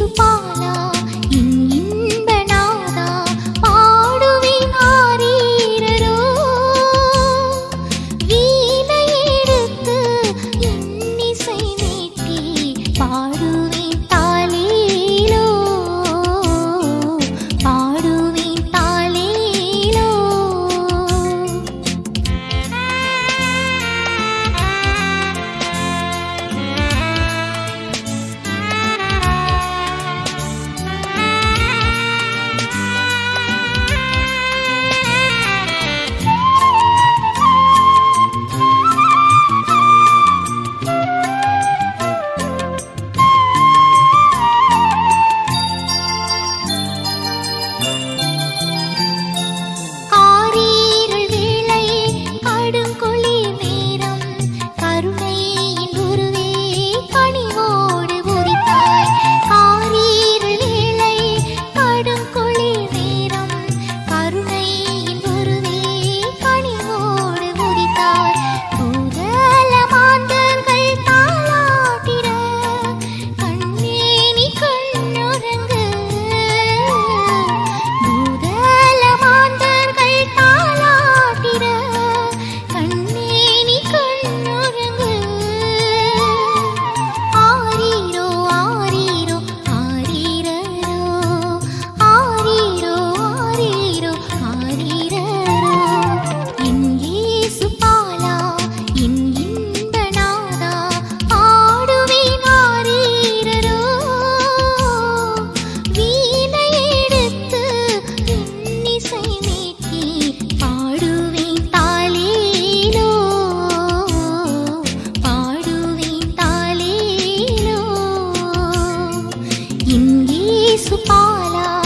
chúc bao lòng 你是不是忘了？